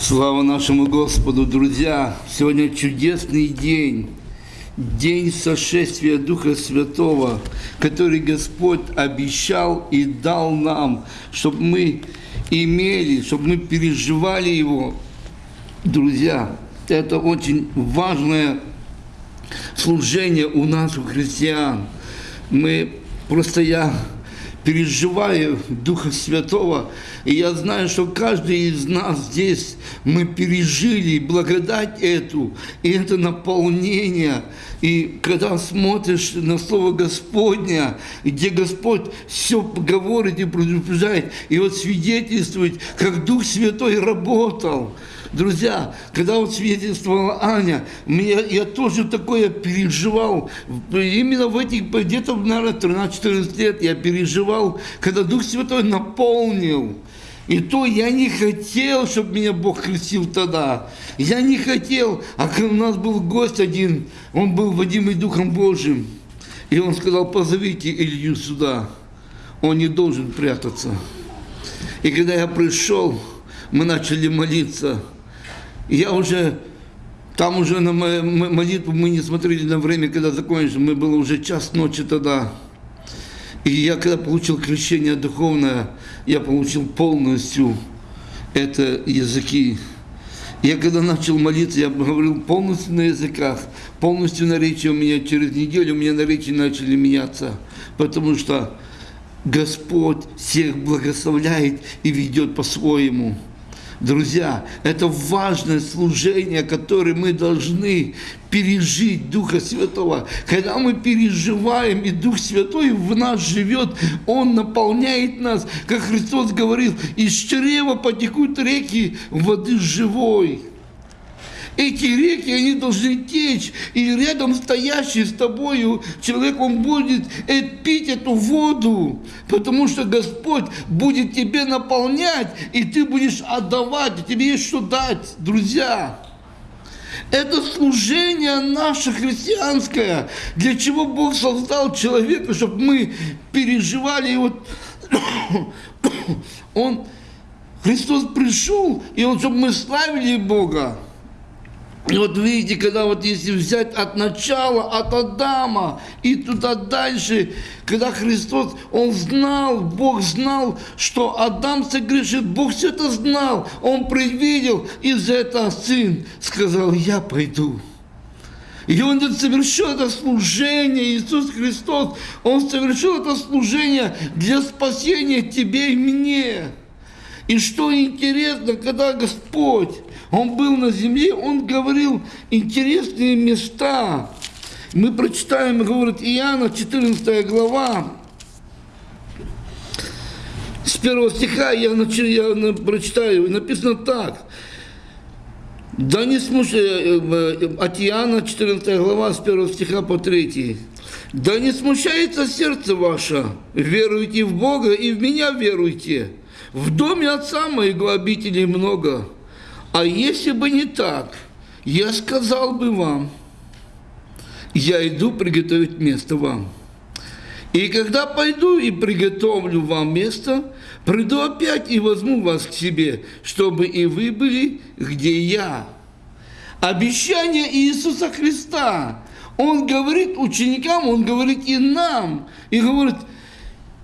Слава нашему Господу, друзья! Сегодня чудесный день, день сошествия Духа Святого, который Господь обещал и дал нам, чтобы мы имели, чтобы мы переживали Его. Друзья, это очень важное служение у нас, у христиан. Мы, просто я переживаю Духа Святого, и я знаю, что каждый из нас здесь, мы пережили благодать эту, и это наполнение. И когда смотришь на Слово Господня, где Господь все говорит и предупреждает, и вот свидетельствует, как Дух Святой работал – Друзья, когда вот свидетельствовала Аня, мне, я тоже такое переживал. Именно в этих, где-то, наверное, 13-14 лет я переживал, когда Дух Святой наполнил. И то я не хотел, чтобы меня Бог крестил тогда. Я не хотел. А у нас был гость один, он был водимый Духом Божьим. И он сказал, позовите Илью сюда. Он не должен прятаться. И когда я пришел, мы начали молиться – я уже, там уже на молитву мы не смотрели на время, когда закончили, мы было уже час ночи тогда. И я когда получил крещение духовное, я получил полностью это языки. Я когда начал молиться, я говорил полностью на языках, полностью на речи у меня через неделю, у меня на речи начали меняться, потому что Господь всех благословляет и ведет по-своему. Друзья, это важное служение, которое мы должны пережить Духа Святого. Когда мы переживаем, и Дух Святой в нас живет, Он наполняет нас, как Христос говорил, из чрева потекут реки воды живой. Эти реки, они должны течь, и рядом стоящий с тобою человек, он будет э, пить эту воду, потому что Господь будет тебе наполнять, и ты будешь отдавать, и тебе есть что дать, друзья. Это служение наше христианское, для чего Бог создал человека, чтобы мы переживали. И вот Он, Христос пришел, и Он, чтобы мы славили Бога. И вот видите, когда вот если взять от начала, от Адама и туда дальше, когда Христос, Он знал, Бог знал, что Адам согрешит, Бог все это знал, Он предвидел, и за это Сын сказал, я пойду. И Он совершил это служение, Иисус Христос, Он совершил это служение для спасения тебе и мне. И что интересно, когда Господь он был на земле, он говорил интересные места. Мы прочитаем, говорит Иоанна, 14 глава, с первого стиха я, начал, я прочитаю, написано так. Да не смущай, э, от Иоанна, 14 глава, с первого стиха по 3. Да не смущается сердце ваше, веруйте в Бога и в меня веруйте. В доме Отца моего обителей много. А если бы не так, я сказал бы вам, я иду приготовить место вам. И когда пойду и приготовлю вам место, приду опять и возьму вас к себе, чтобы и вы были, где я. Обещание Иисуса Христа. Он говорит ученикам, Он говорит и нам. И говорит,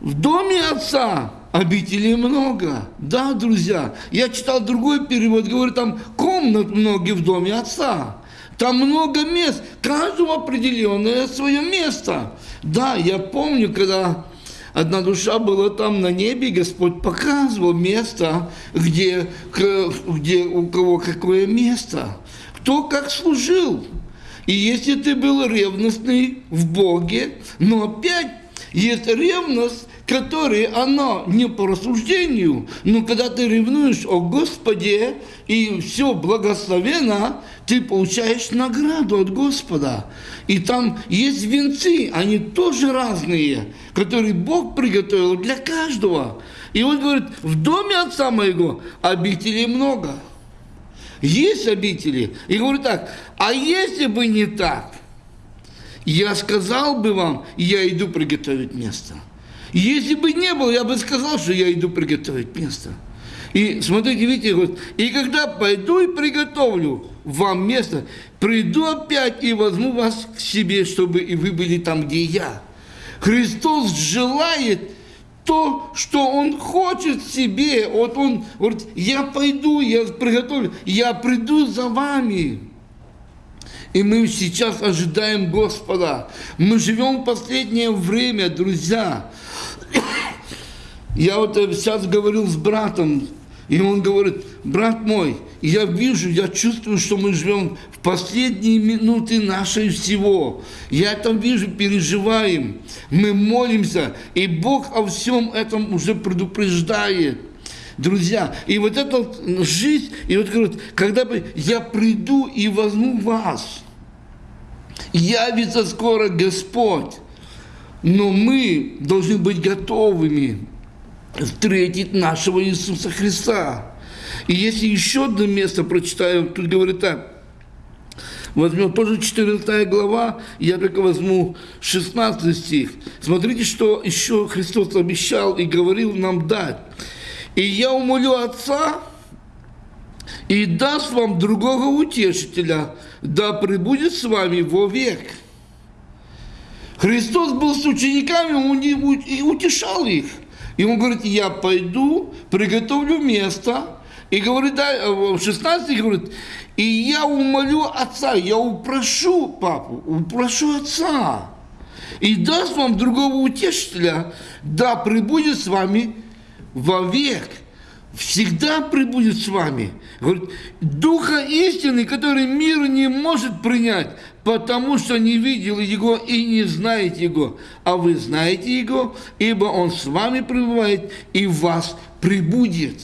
в доме Отца обителей много. Да, друзья, я читал другой перевод, говорит, там комнат много в доме отца. Там много мест, каждому определенное свое место. Да, я помню, когда одна душа была там на небе, Господь показывал место, где, где у кого какое место, кто как служил. И если ты был ревностный в Боге, но опять есть ревность которые оно не по рассуждению, но когда ты ревнуешь о Господе и все благословенно, ты получаешь награду от Господа. И там есть венцы, они тоже разные, которые Бог приготовил для каждого. И он говорит, в доме отца моего обителей много. Есть обители. И говорит так, а если бы не так, я сказал бы вам, я иду приготовить место. Если бы не было, я бы сказал, что я иду приготовить место. И смотрите, видите, вот, и когда пойду и приготовлю вам место, приду опять и возьму вас к себе, чтобы и вы были там, где я. Христос желает то, что Он хочет себе. Вот Он говорит, я пойду, я приготовлю, я приду за вами. И мы сейчас ожидаем Господа. Мы живем в последнее время, друзья. Я вот сейчас говорил с братом, и он говорит, брат мой, я вижу, я чувствую, что мы живем в последние минуты нашей всего. Я это вижу, переживаем. Мы молимся, и Бог о всем этом уже предупреждает. Друзья, и вот эта жизнь, и вот говорит, когда бы я приду и возьму вас, явится скоро Господь, но мы должны быть готовыми встретить нашего Иисуса Христа. И если еще одно место прочитаю, тут говорит так, возьмем тоже 14 глава, я только возьму 16 стих. Смотрите, что еще Христос обещал и говорил нам дать. «И я умолю Отца, и даст вам другого утешителя, да пребудет с вами вовек». Христос был с учениками, он и утешал их – и он говорит, я пойду, приготовлю место. И говорит, да, в 16 говорит, и я умолю отца, я упрошу папу, упрошу отца. И даст вам другого утешителя, да прибудет с вами вовек всегда прибудет с вами. Говорит, Духа истины, который мир не может принять, потому что не видел Его и не знает Его. А вы знаете Его, ибо Он с вами пребывает и вас прибудет.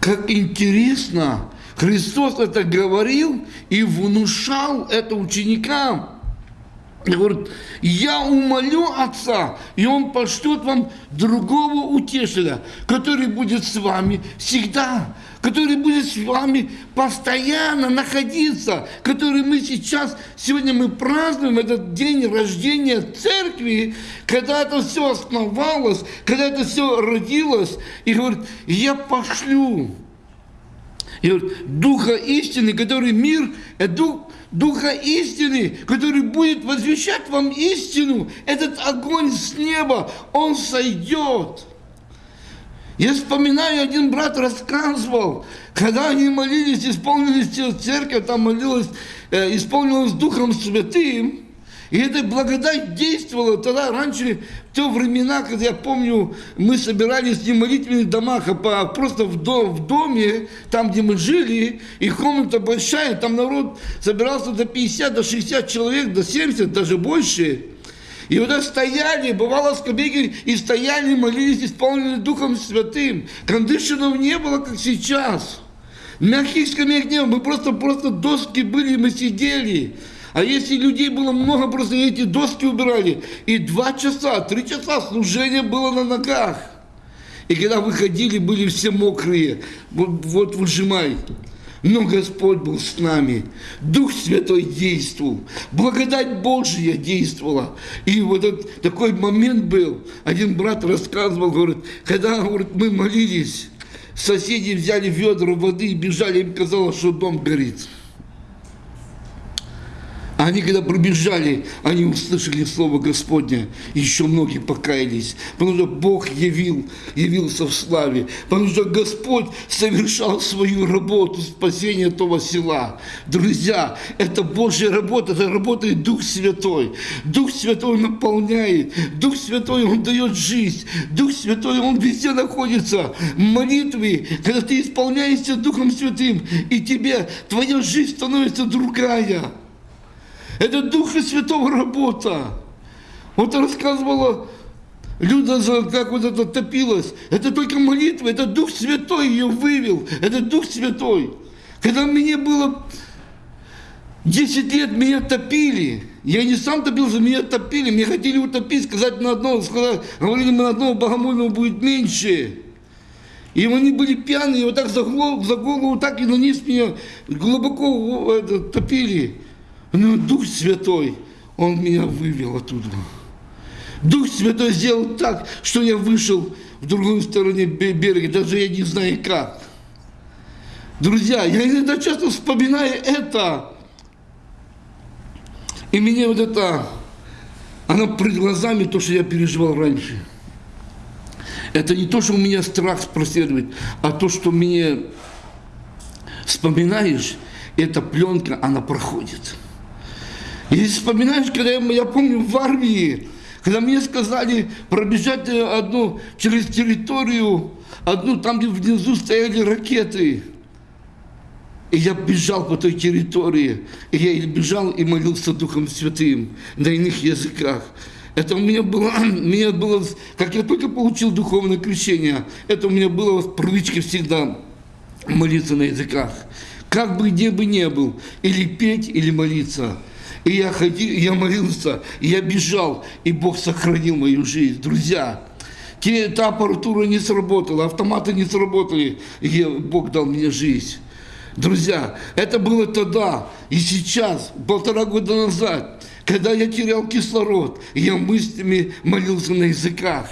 Как интересно, Христос это говорил и внушал это ученикам. И говорит, я умолю Отца, и Он пошлет вам другого утешителя, который будет с вами всегда, который будет с вами постоянно находиться, который мы сейчас, сегодня мы празднуем этот день рождения церкви, когда это все основалось, когда это все родилось, и говорит, я пошлю. И говорит, Духа истины, который мир, это Дух Духа истины, который будет возвещать вам истину, этот огонь с неба, он сойдет. Я вспоминаю, один брат рассказывал, когда они молились, исполнились церковь, там молилась, э, исполнилась Духом Святым, и эта благодать действовала тогда, раньше, в те времена, когда я помню, мы собирались не в молитвенных домах, а просто в, дом, в доме, там, где мы жили, и комната большая, там народ собирался до 50, до 60 человек, до 70, даже больше. И вот так стояли, бывало скамейки, и стояли, молились, исполнены Духом Святым. Кондишенов не было, как сейчас. Мягких скамеек не было, мы просто, просто доски были, мы сидели. А если людей было много, просто эти доски убирали. И два часа, три часа служение было на ногах. И когда выходили, были все мокрые. Вот, вот выжимай. Но Господь был с нами. Дух Святой действовал. Благодать Божья действовала. И вот этот, такой момент был. Один брат рассказывал, говорит, когда говорит, мы молились, соседи взяли ведра воды и бежали, им казалось, что дом горит. Они, когда пробежали, они услышали Слово Господне. Еще многие покаялись. Потому что Бог явил, явился в славе. Потому что Господь совершал свою работу спасения этого села. Друзья, это Божья работа, это работает Дух Святой. Дух Святой наполняет. Дух Святой, Он дает жизнь. Дух Святой, Он везде находится. Молитвы, когда ты исполняешься Духом Святым, и тебе, твоя жизнь становится другая. Это Духа Святого работа. Вот рассказывала Люда, как вот это топилось. Это только молитва, это Дух Святой ее вывел. Это Дух Святой. Когда мне было 10 лет, меня топили. Я не сам топился, меня топили. Меня хотели утопить, сказать на одного, сказать, говорили, на одного богомольного будет меньше. И они были пьяные, вот так за голову, за голову так и на низ меня глубоко это, топили. Но Дух Святой, Он меня вывел оттуда. Дух Святой сделал так, что я вышел в другую сторону берега, даже я не знаю как. Друзья, я иногда часто вспоминаю это, и мне вот это, оно перед глазами, то, что я переживал раньше. Это не то, что у меня страх проследует, а то, что мне вспоминаешь, эта пленка, она проходит. И вспоминаешь, когда я, я помню в армии, когда мне сказали пробежать одну через территорию, одну там, где внизу стояли ракеты. И я бежал по той территории, и я бежал и молился Духом Святым на иных языках. Это у меня было, у меня было, как я только получил духовное крещение, это у меня было в привычке всегда молиться на языках. Как бы где бы ни был, или петь, или молиться. И я ходил, я молился, и я бежал, и Бог сохранил мою жизнь. Друзья, те, та аппаратура не сработала, автоматы не сработали, и Бог дал мне жизнь. Друзья, это было тогда и сейчас, полтора года назад, когда я терял кислород, я мыслями молился на языках.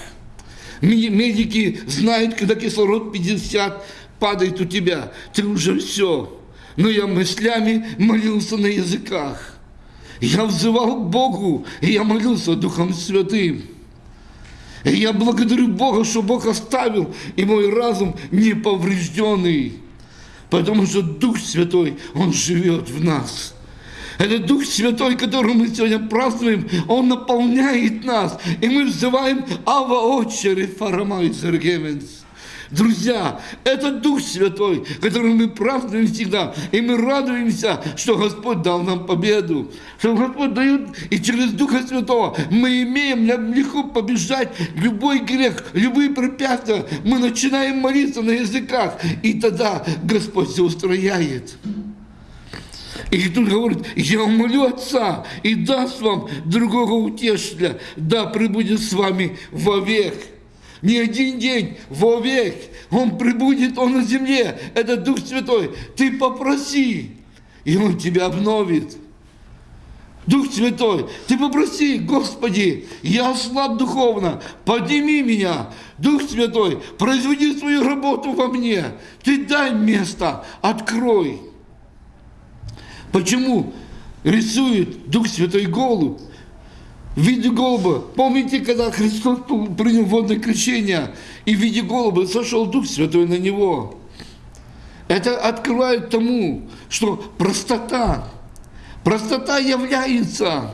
Медики знают, когда кислород 50 падает у тебя, ты уже все. Но я мыслями молился на языках. Я взывал к Богу, и я молился Духом Святым. И я благодарю Бога, что Бог оставил и мой разум неповрежденный. Потому что Дух Святой, Он живет в нас. Это Дух Святой, который мы сегодня празднуем, Он наполняет нас. И мы взываем Ава Отче Рефарамай Зергеменс. Друзья, это Дух Святой, который мы празднуем всегда. И мы радуемся, что Господь дал нам победу. Что Господь дает, и через Духа Святого мы имеем легко побеждать любой грех, любые препятствия. Мы начинаем молиться на языках, и тогда Господь все устрояет. И тут говорит, я умолю Отца и даст вам другого утешителя, да пребудет с вами вовек не один день, вовек. Он прибудет, Он на земле. Это Дух Святой. Ты попроси, и Он тебя обновит. Дух Святой, ты попроси, Господи, я слаб духовно, подними меня. Дух Святой, произведи свою работу во мне. Ты дай место, открой. Почему рисует Дух Святой голубь? В виде голуба. Помните, когда Христос принял водное крещение, и в виде голуба сошел Дух Святой на него? Это открывает тому, что простота, простота является.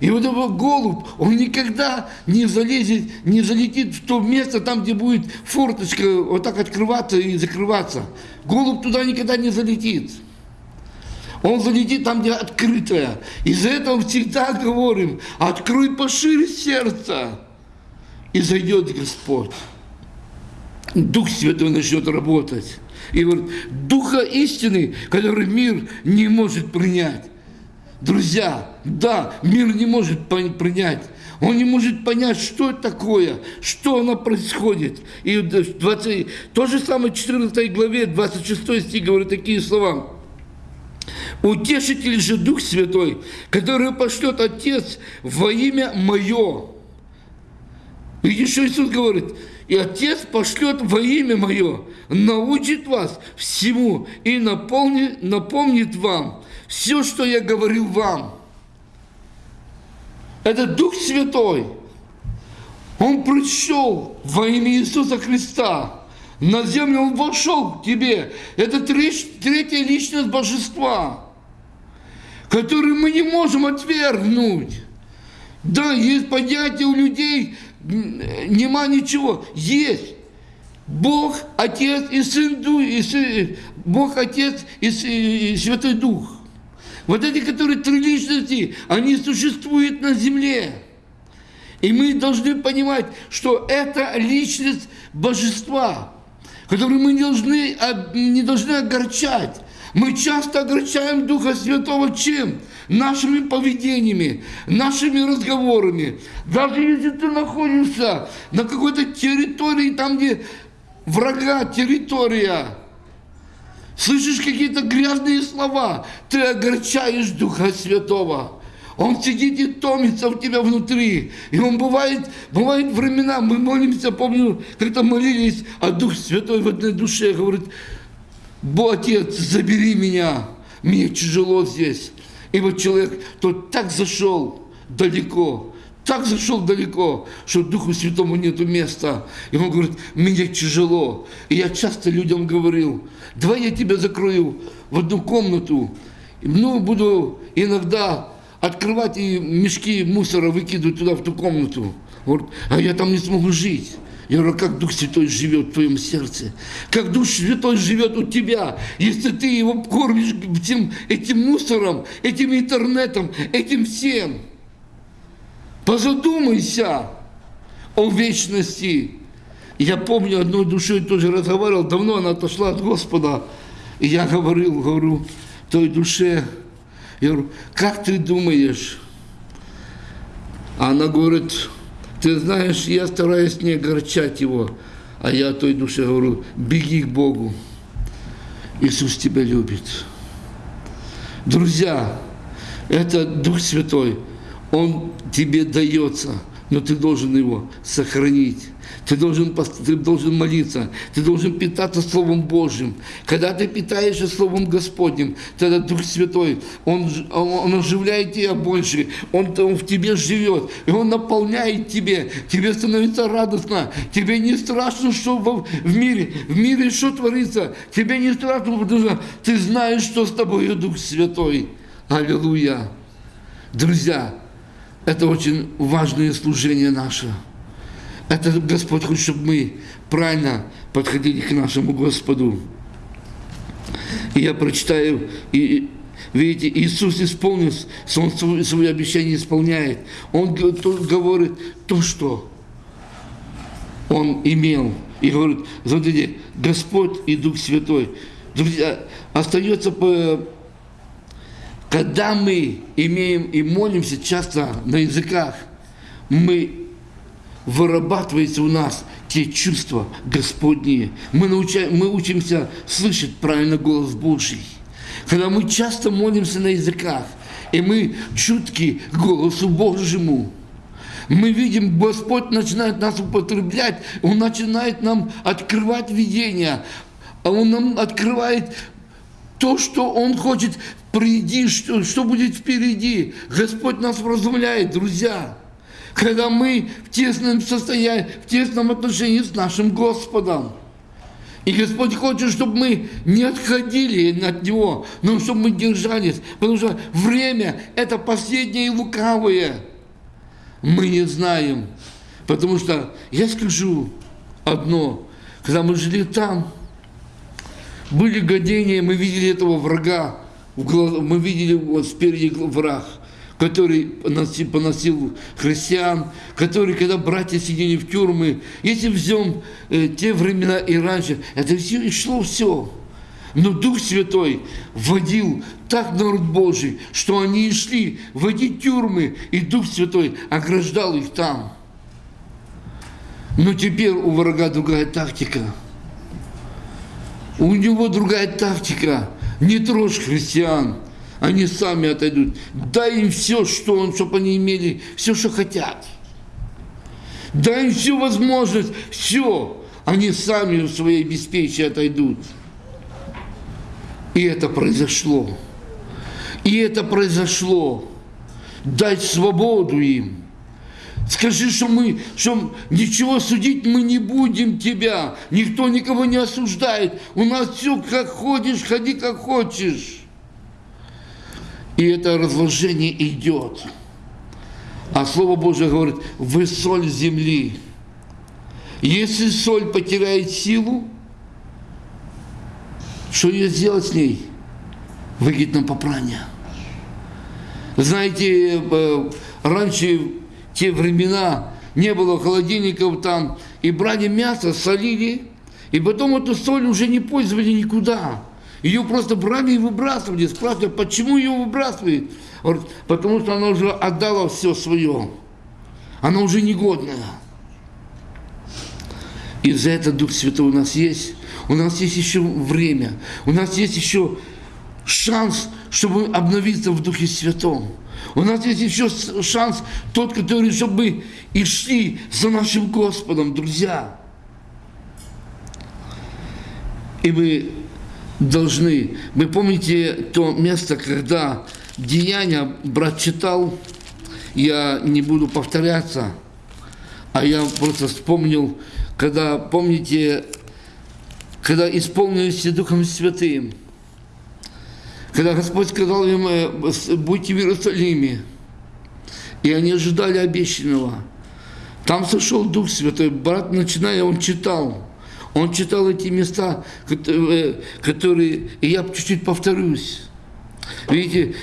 И вот этот голубь, он никогда не залезет, не залетит в то место, там, где будет форточка вот так открываться и закрываться. Голубь туда никогда не залетит. Он залетит там, где открытое. Из-за этого всегда говорим, открой пошире сердце, и зайдет Господь. Дух Святой начнет работать. И говорит, Духа истины, который мир не может принять. Друзья, да, мир не может принять. Он не может понять, что это такое, что оно происходит. И 20, то же самое в 14 главе, 26 стих говорит такие слова. Утешитель же Дух Святой, который пошлет Отец во имя Мое. Видишь, что Иисус говорит? И Отец пошлет во имя Мое, научит вас всему и наполнит, напомнит вам все, что я говорил вам. Это Дух Святой. Он пришел во имя Иисуса Христа. На землю Он вошел к тебе. Это третья личность Божества который мы не можем отвергнуть. Да, есть понятие у людей, нема ничего. Есть. Бог, Отец и Сын Дух, и Сын, Бог, Отец и, и Святой Дух. Вот эти, которые три личности, они существуют на земле. И мы должны понимать, что это личность божества, которую мы не должны, не должны огорчать. Мы часто огорчаем Духа Святого чем? Нашими поведениями, нашими разговорами. Даже если ты находишься на какой-то территории, там, где врага территория, слышишь какие-то грязные слова, ты огорчаешь Духа Святого. Он сидит и томится у тебя внутри. И он бывает, бывает времена, мы молимся, помню, когда молились, а Дух Святой в одной душе говорит, Бог, Отец, забери меня, мне тяжело здесь. И вот человек, тот так зашел далеко, так зашел далеко, что Духу Святому нету места. И он говорит, мне тяжело. И я часто людям говорил, давай я тебя закрою в одну комнату, ну, буду иногда открывать и мешки мусора выкидывать туда, в ту комнату. Вот, а я там не смогу жить. Я говорю, как Дух Святой живет в твоем сердце? Как Дух Святой живет у тебя, если ты его кормишь этим, этим мусором, этим интернетом, этим всем? Позадумайся о вечности. Я помню, одной душой тоже разговаривал, давно она отошла от Господа. И я говорил, говорю, той душе, я говорю, как ты думаешь? А она говорит, ты знаешь, я стараюсь не огорчать его, а я той душе говорю, беги к Богу. Иисус тебя любит. Друзья, это Дух Святой, Он тебе дается – но ты должен его сохранить. Ты должен, ты должен молиться, ты должен питаться Словом Божьим. Когда ты питаешься Словом Господним, тогда Дух Святой, Он, он оживляет тебя больше, он, он в тебе живет, и Он наполняет тебе, тебе становится радостно, тебе не страшно, что в, в мире, в мире что творится, тебе не страшно, потому что ты знаешь, что с тобой Дух Святой. Аллилуйя. Друзья, это очень важное служение наше. Это Господь хочет, чтобы мы правильно подходили к нашему Господу. И я прочитаю, и видите, Иисус исполнил, Он свое, свое обещание исполняет. Он говорит то, что Он имел. И говорит, смотрите, Господь и Дух Святой. Друзья, остается по когда мы имеем и молимся часто на языках, мы вырабатывается у нас те чувства Господние. Мы, научаем, мы учимся слышать правильно голос Божий. Когда мы часто молимся на языках, и мы чутки к голосу Божьему, мы видим, Господь начинает нас употреблять, Он начинает нам открывать видение, а Он нам открывает то, что Он хочет приди, что, что будет впереди. Господь нас вразумляет, друзья. Когда мы в тесном состоянии, в тесном отношении с нашим Господом. И Господь хочет, чтобы мы не отходили от Него, но чтобы мы держались. Потому что время – это последнее и лукавое. Мы не знаем. Потому что я скажу одно. Когда мы жили там, были годения, мы видели этого врага, мы видели вот спереди враг, который поносил, христиан, который, когда братья сидели в тюрьмы, если взем э, те времена и раньше, это все шло все. Но Дух Святой вводил так народ Божий, что они и шли в эти тюрьмы, и Дух Святой ограждал их там. Но теперь у врага другая тактика. У него другая тактика – не трожь христиан, они сами отойдут. Дай им все, что он, чтобы они имели, все, что хотят. Дай им всю возможность, все. Они сами в своей беспечии отойдут. И это произошло. И это произошло. Дать свободу им. Скажи, что мы, что ничего судить мы не будем тебя. Никто никого не осуждает. У нас все как ходишь, ходи как хочешь. И это разложение идет. А Слово Божье говорит, вы соль земли. Если соль потеряет силу, что ее сделать с ней? На попрание. Знаете, э, раньше те времена не было холодильников там, и брали мясо, солили, и потом эту соль уже не пользовали никуда. Ее просто брали и выбрасывали. Спрашивали, почему ее выбрасывают? Говорит, потому что она уже отдала все свое. Она уже негодная. И за это Дух Святой у нас есть. У нас есть еще время. У нас есть еще шанс, чтобы обновиться в Духе Святом. У нас есть еще шанс, тот, который, чтобы и шли за нашим Господом, друзья. И мы должны, вы помните то место, когда деяния брат читал, я не буду повторяться, а я просто вспомнил, когда, помните, когда исполнились Духом Святым, когда Господь сказал им, э, будьте в Иерусалиме, и они ожидали обещанного. Там сошел Дух Святой, брат, начиная, он читал, он читал эти места, которые, которые и я чуть-чуть повторюсь. Видите,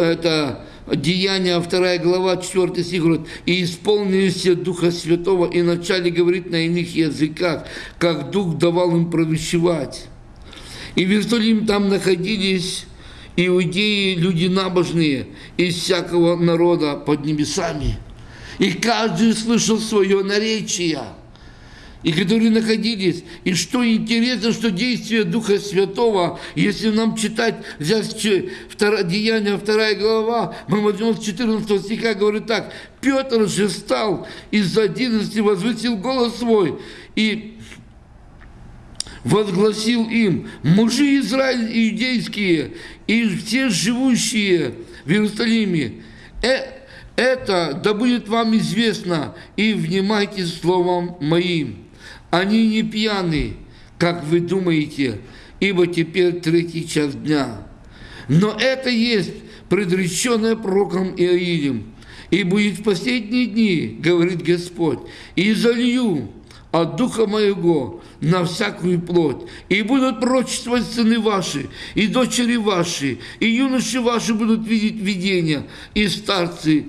это Деяния, 2 глава, 4 стих говорит, «И исполнились Духа Святого, и начали говорить на иных языках, как Дух давал им провещевать». И в Иерусалиме там находились иудеи, люди набожные, из всякого народа под небесами. И каждый слышал свое наречие – и которые находились. И что интересно, что действие Духа Святого, если нам читать, взять Деяние, вторая глава, мы возьмем с 14 стиха, говорит так, Петр же стал из 11 возвысил голос свой и возгласил им, мужи Израиль иудейские и все живущие в Иерусалиме, э, это да будет вам известно, и внимайте словом моим. Они не пьяны, как вы думаете, ибо теперь третий час дня. Но это есть предреченное пророком Иоилем. И будет в последние дни, говорит Господь, и залью от Духа Моего на всякую плоть, и будут пророчествовать сыны ваши, и дочери ваши, и юноши ваши будут видеть видения, и старцы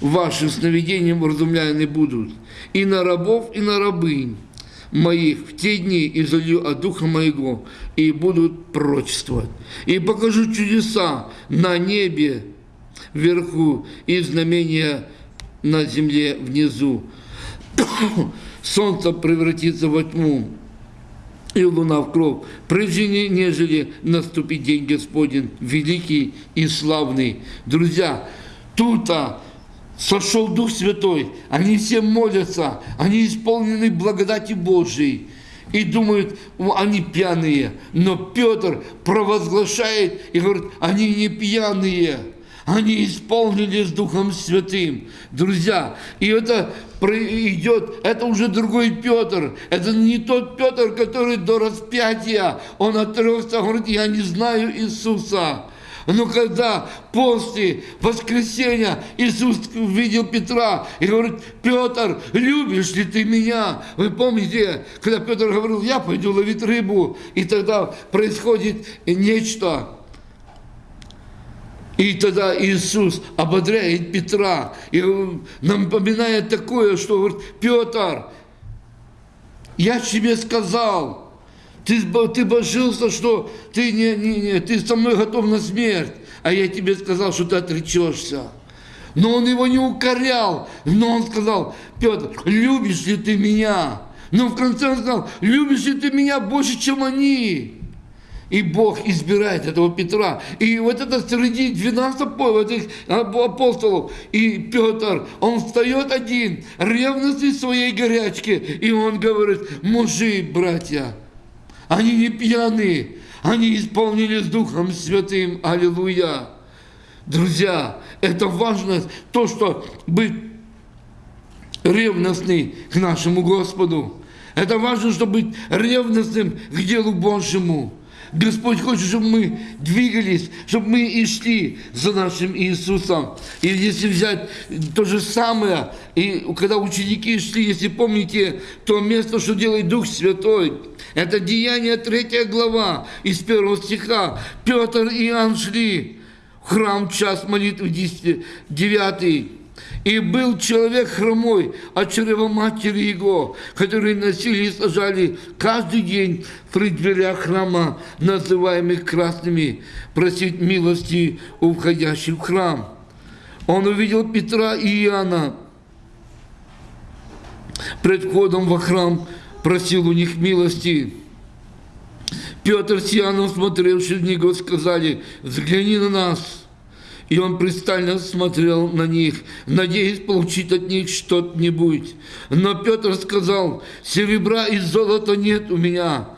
ваши сновидением вразумляемы будут и на рабов, и на рабынь моих в те дни изолью от Духа Моего, и будут пророчествовать. И покажу чудеса на небе вверху и знамения на земле внизу. Солнце превратится во тьму, и луна в кровь, прежде нежели наступит день Господень, великий и славный. Друзья, тут-то сошел Дух Святой, они все молятся, они исполнены благодати Божией и думают, они пьяные. Но Петр провозглашает и говорит, они не пьяные, они исполнились Духом Святым. Друзья, и это идет, это уже другой Петр, это не тот Петр, который до распятия, он отрекся, говорит, я не знаю Иисуса. Но когда после воскресения Иисус увидел Петра и говорит, Петр, любишь ли ты меня? Вы помните, когда Петр говорил, я пойду ловить рыбу, и тогда происходит нечто. И тогда Иисус ободряет Петра и напоминает такое, что говорит, Петр, я тебе сказал, ты, ты божился, что ты, не, не, не, ты со мной готов на смерть, а я тебе сказал, что ты отречешься. Но он его не укорял, но он сказал, Петр, любишь ли ты меня? Но в конце он сказал, любишь ли ты меня больше, чем они? И Бог избирает этого Петра. И вот это среди 12 апостолов. И Петр, он встает один, ревностный своей горячке. И он говорит, мужи, братья, они не пьяны, они исполнились Духом Святым. Аллилуйя. Друзья, это важно, то, что быть ревностный к нашему Господу. Это важно, чтобы быть ревностным к делу Божьему. Господь хочет, чтобы мы двигались, чтобы мы и шли за нашим Иисусом. И если взять то же самое, и когда ученики шли, если помните то место, что делает Дух Святой, это Деяние 3 глава из первого стиха. Петр и Иоанн шли в храм час молитвы 9 и был человек хромой от чрева матери его, который носили и сажали каждый день при дверях храма, называемых красными, просить милости у входящих в храм. Он увидел Петра и Иоанна пред входом во храм, просил у них милости. Петр с Иоанном, смотревшие в него, сказали, взгляни на нас. И он пристально смотрел на них, надеясь получить от них что-нибудь. Но Петр сказал, серебра и золота нет у меня,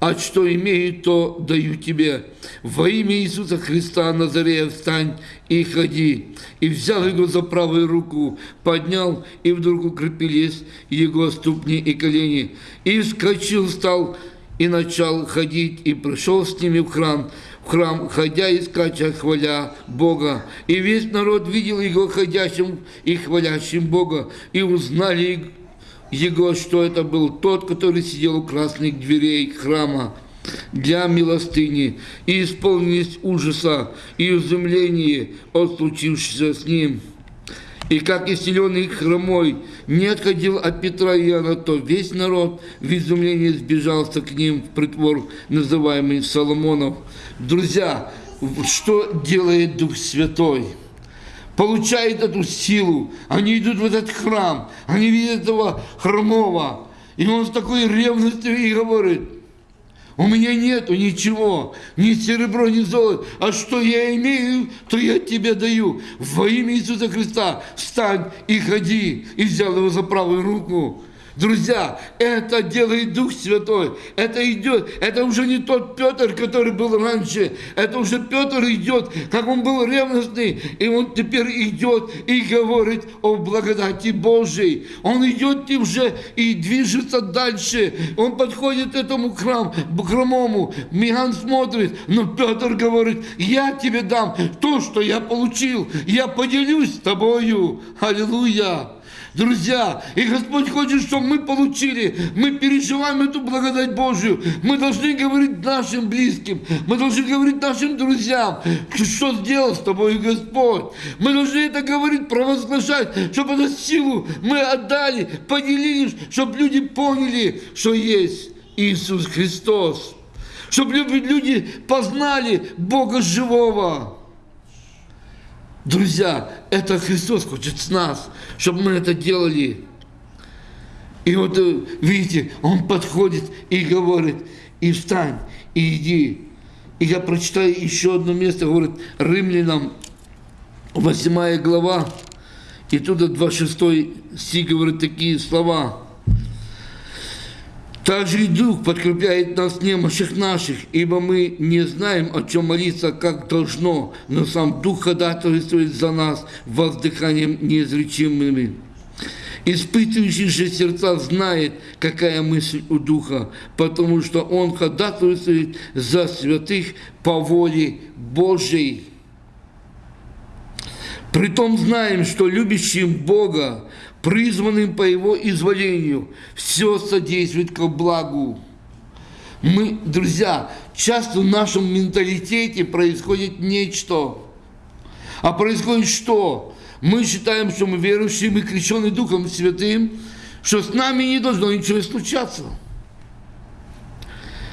а что имею, то даю тебе. Во имя Иисуса Христа Назарея встань и ходи. И взял его за правую руку, поднял, и вдруг укрепились его ступни и колени. И вскочил, стал и начал ходить, и пришел с ними в храм, в храм, ходя и скача, хваля Бога. И весь народ видел его ходящим и хвалящим Бога, и узнали его, что это был тот, который сидел у красных дверей храма для милостыни, и исполнились ужаса и изумления от случившегося с ним. И как исцеленный хромой не отходил от Петра и Иоанна, то весь народ в изумлении сбежался к ним в притвор, называемый Соломонов. Друзья, что делает Дух Святой? Получает эту силу, они идут в этот храм, они видят этого хромого, и он с такой ревностью и говорит – у меня нету ничего, ни серебро, ни золото. А что я имею, то я тебе даю. Во имя Иисуса Христа встань и ходи. И взял его за правую руку. Друзья, это делает Дух Святой. Это идет. Это уже не тот Петр, который был раньше. Это уже Петр идет, как он был ревностный. И он теперь идет и говорит о благодати Божьей. Он идет и уже и движется дальше. Он подходит к этому храму, хромому. Миган смотрит. Но Петр говорит, я тебе дам то, что я получил. Я поделюсь с тобою. Аллилуйя. Друзья, и Господь хочет, чтобы мы получили, мы переживаем эту благодать Божию. Мы должны говорить нашим близким, мы должны говорить нашим друзьям, что сделал с тобой Господь. Мы должны это говорить, провозглашать, чтобы эту силу мы отдали, поделились, чтобы люди поняли, что есть Иисус Христос. Чтобы люди познали Бога живого. Друзья, это Христос хочет с нас, чтобы мы это делали. И вот, э, видите, Он подходит и говорит, и встань, и иди. И я прочитаю еще одно место, говорит, Римлянам, 8 глава, и туда 26 стих говорит такие слова – также и Дух подкрепляет нас в наших, ибо мы не знаем, о чем молиться, как должно, но сам Дух ходатайствует за нас воздыханием неизречимыми. Испытывающий же сердца знает, какая мысль у Духа, потому что Он ходатайствует за святых по воле Божьей. Притом знаем, что любящим Бога призванным по Его изволению, все содействует к благу. Мы, друзья, часто в нашем менталитете происходит нечто. А происходит что? Мы считаем, что мы верующие, мы крещены Духом Святым, что с нами не должно ничего случаться.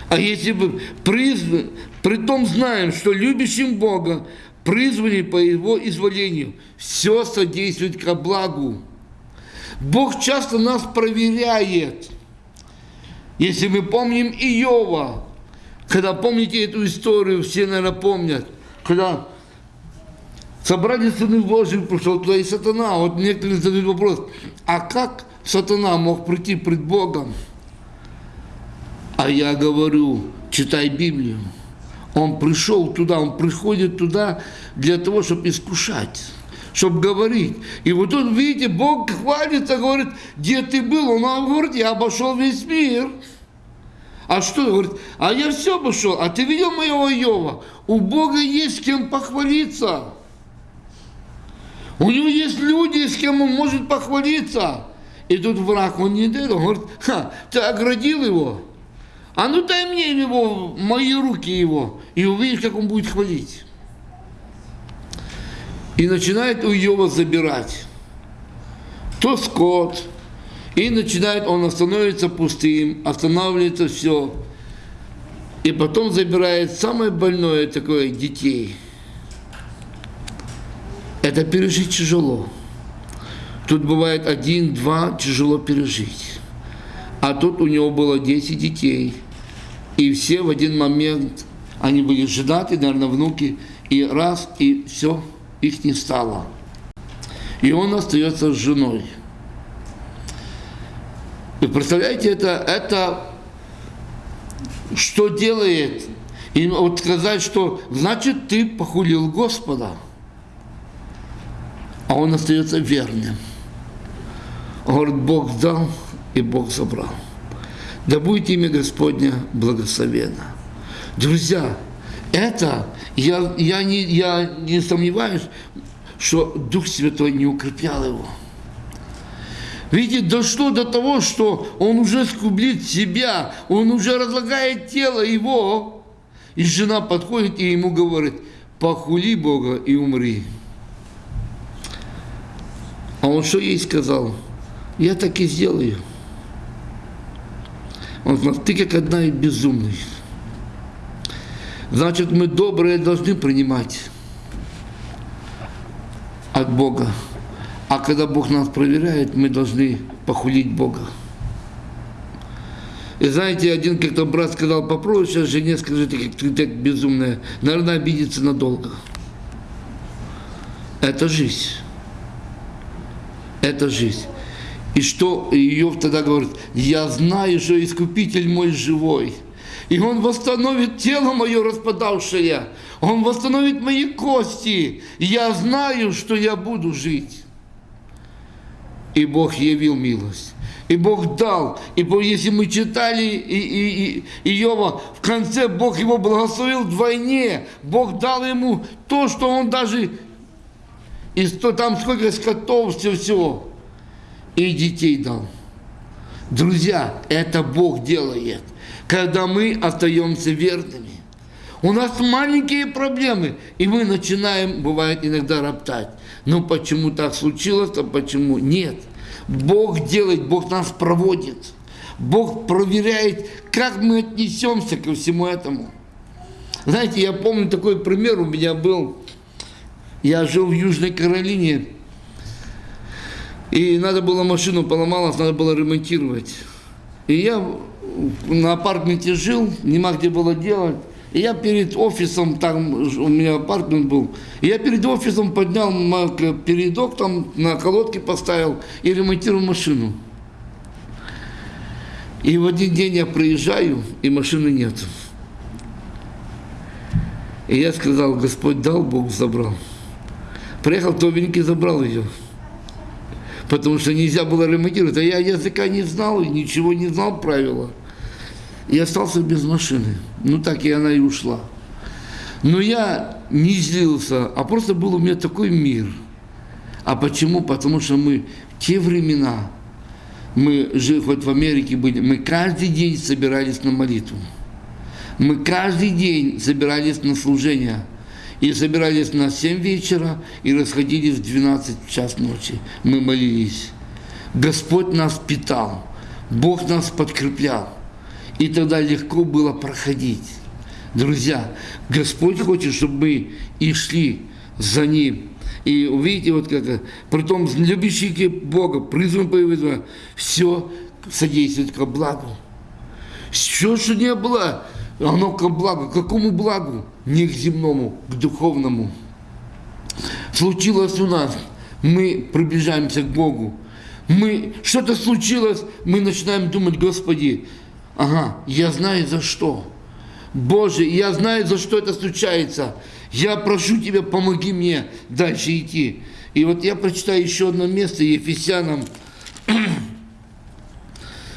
А если бы призван, при том знаем, что любящим Бога, призванный по Его изволению, все содействует к благу. Бог часто нас проверяет. Если мы помним Иова, когда помните эту историю, все, наверное, помнят, когда собрали сыны Божьи, пришел туда и сатана. Вот некоторые задают вопрос, а как сатана мог прийти пред Богом? А я говорю, читай Библию. Он пришел туда, он приходит туда для того, чтобы искушать чтобы говорить. И вот тут, видите, Бог хвалится, говорит, где ты был? Он говорит, я обошел весь мир. А что? Говорит, а я все обошел. А ты видел моего Иова? У Бога есть с кем похвалиться. У него есть люди, с кем он может похвалиться. И тут враг, он не дает, он говорит, Ха, ты оградил его. А ну дай мне его, мои руки его, и увидишь, как он будет хвалить и начинает у Иова забирать. То скот, и начинает, он становится пустым, останавливается все. И потом забирает самое больное такое детей. Это пережить тяжело. Тут бывает один-два тяжело пережить. А тут у него было 10 детей. И все в один момент, они были женаты, наверное, внуки, и раз, и все, их не стало. И он остается с женой. Вы представляете, это, это что делает? И вот сказать, что значит ты похулил Господа, а он остается верным. Говорит, Бог дал и Бог забрал. Да будет имя Господня благословенно. Друзья, это, я, я, не, я не сомневаюсь, что Дух Святой не укреплял его. Видите, дошло до того, что он уже скублит себя, он уже разлагает тело его. И жена подходит и ему говорит, похули Бога и умри. А он что ей сказал? Я так и сделаю. Он сказал, ты как одна и безумный. Значит, мы добрые должны принимать от Бога. А когда Бог нас проверяет, мы должны похулить Бога. И знаете, один как-то брат сказал, попробуй сейчас жене скажи, ты ты так безумная. Наверное, обидится надолго. Это жизнь. Это жизнь. И что Иов тогда говорит, я знаю, что Искупитель мой живой. И Он восстановит тело мое распадавшее. Он восстановит мои кости. Я знаю, что я буду жить. И Бог явил милость. И Бог дал. И если мы читали и, и, и, Иова, в конце Бог его благословил вдвойне. Бог дал ему то, что он даже, и что там сколько скотов, все, все. И детей дал. Друзья, это Бог делает, когда мы остаемся верными. У нас маленькие проблемы, и мы начинаем, бывает, иногда роптать. Ну почему так случилось, а почему нет? Бог делает, Бог нас проводит. Бог проверяет, как мы отнесемся ко всему этому. Знаете, я помню такой пример у меня был. Я жил в Южной Каролине, и надо было машину поломалась, надо было ремонтировать. И я на апартменте жил, нема где было делать. И я перед офисом, там у меня апартмент был, я перед офисом поднял передок, там на колодке поставил и ремонтировал машину. И в один день я приезжаю, и машины нет. И я сказал, Господь дал, Бог забрал. Приехал новенький, забрал ее. Потому что нельзя было ремонтировать. А я языка не знал, ничего не знал правила и остался без машины. Ну так и она и ушла. Но я не злился, а просто был у меня такой мир. А почему? Потому что мы в те времена, мы жили хоть в Америке были, мы каждый день собирались на молитву. Мы каждый день собирались на служение. И собирались на 7 вечера и расходились в 12 час ночи. Мы молились. Господь нас питал. Бог нас подкреплял и тогда легко было проходить. Друзья, Господь хочет, чтобы мы и шли за Ним. И увидите, вот как, притом любящие Бога, призван по все содействует ко благу. Все, что не было, оно ко благу. К какому благу? Не к земному, к духовному. Случилось у нас, мы приближаемся к Богу. Мы, что-то случилось, мы начинаем думать, Господи, Ага, я знаю за что. Боже, я знаю, за что это случается. Я прошу Тебя, помоги мне дальше идти. И вот я прочитаю еще одно место Ефесянам.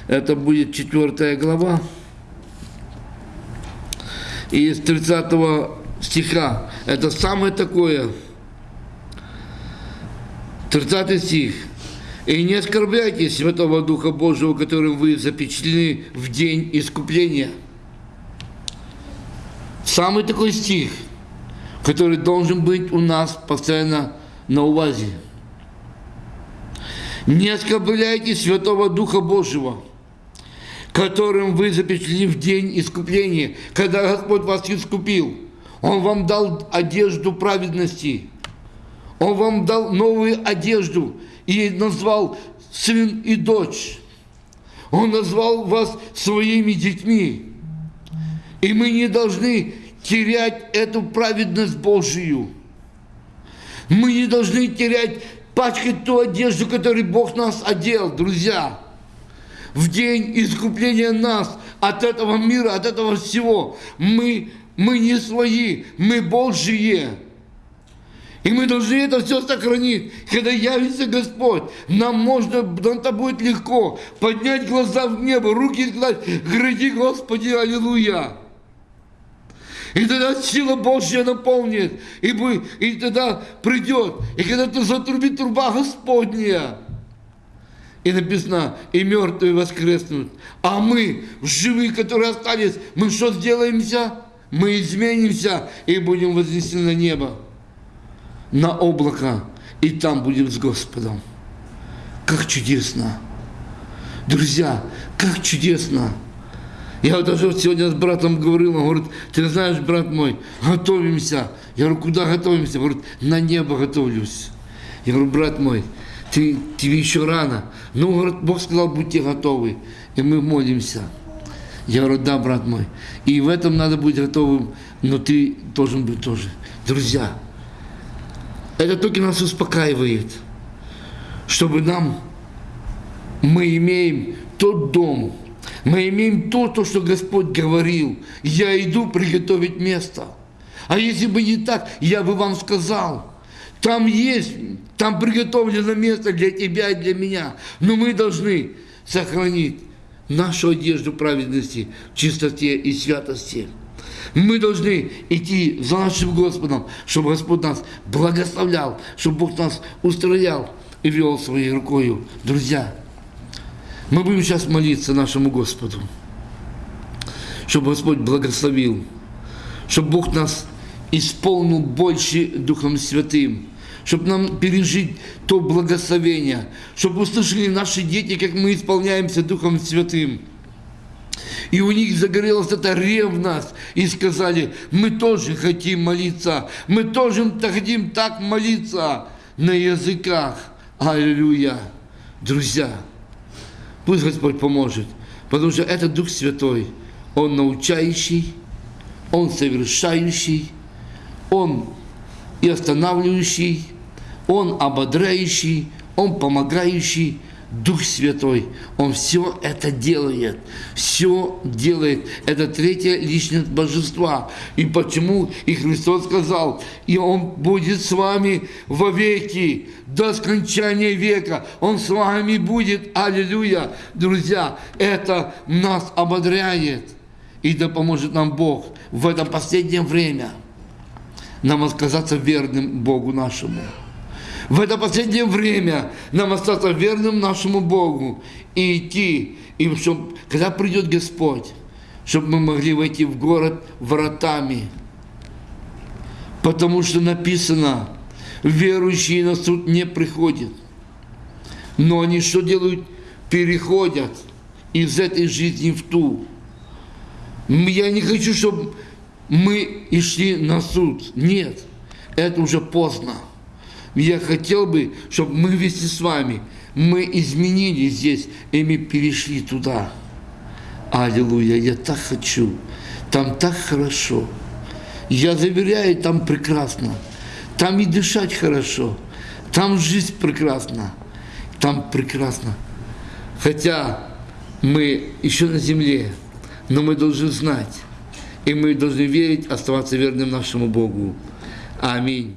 Это будет четвертая глава. Из 30 стиха. Это самое такое. 30 стих. И не оскорбляйте Святого Духа Божьего, которым вы запечатлены в день искупления. Самый такой стих, который должен быть у нас постоянно на увазе. Не оскорбляйте Святого Духа Божьего, которым вы запечатлены в день искупления, когда Господь вас искупил. Он вам дал одежду праведности. Он вам дал новую одежду – и назвал сын и дочь. Он назвал вас своими детьми. И мы не должны терять эту праведность Божию. Мы не должны терять, пачкать ту одежду, которой Бог нас одел, друзья. В день искупления нас от этого мира, от этого всего. Мы, мы не свои, мы Божьи. И мы должны это все сохранить. Когда явится Господь, нам можно, нам это будет легко поднять глаза в небо, руки сказать, гради Господи, аллилуйя. И тогда сила Божья наполнит, и, вы, и тогда придет, и когда ты затрубит труба Господня, и написано, и мертвые воскреснут. А мы, живые, которые остались, мы что сделаемся? Мы изменимся и будем вознесены на небо на облако, и там будем с Господом. Как чудесно! Друзья, как чудесно! Я вот даже сегодня с братом говорил, он говорит, ты знаешь, брат мой, готовимся. Я говорю, куда готовимся? Он говорит, на небо готовлюсь. Я говорю, брат мой, ты, тебе еще рано. Ну, Бог сказал, будьте готовы. И мы молимся. Я говорю, да, брат мой. И в этом надо быть готовым, но ты должен быть тоже. Друзья, это только нас успокаивает, чтобы нам, мы имеем тот дом, мы имеем то, то, что Господь говорил. Я иду приготовить место. А если бы не так, я бы вам сказал, там есть, там приготовлено место для тебя и для меня. Но мы должны сохранить нашу одежду праведности, чистоте и святости. Мы должны идти за нашим Господом, чтобы Господь нас благословлял, чтобы Бог нас устроял и вел своей рукою. Друзья, мы будем сейчас молиться нашему Господу, чтобы Господь благословил, чтобы Бог нас исполнил больше Духом Святым, чтобы нам пережить то благословение, чтобы услышали наши дети, как мы исполняемся Духом Святым – и у них загорелась эта ревность, и сказали, мы тоже хотим молиться, мы тоже хотим так молиться на языках. Аллилуйя. Друзья, пусть Господь поможет, потому что это Дух Святой, Он научающий, Он совершающий, Он и останавливающий, Он ободряющий, Он помогающий, Дух Святой, Он все это делает, все делает. Это третья личность Божества. И почему и Христос сказал, и Он будет с вами вовеки, до скончания века. Он с вами будет. Аллилуйя. Друзья, это нас ободряет. И да поможет нам Бог в это последнее время нам отказаться верным Богу нашему в это последнее время нам остаться верным нашему Богу и идти, и чтобы, когда придет Господь, чтобы мы могли войти в город вратами. Потому что написано, верующие на суд не приходят. Но они что делают? Переходят из этой жизни в ту. Я не хочу, чтобы мы и шли на суд. Нет, это уже поздно. Я хотел бы, чтобы мы вместе с вами, мы изменили здесь, и мы перешли туда. Аллилуйя, я так хочу. Там так хорошо. Я заверяю, там прекрасно. Там и дышать хорошо. Там жизнь прекрасна. Там прекрасно. Хотя мы еще на земле, но мы должны знать, и мы должны верить, оставаться верным нашему Богу. Аминь.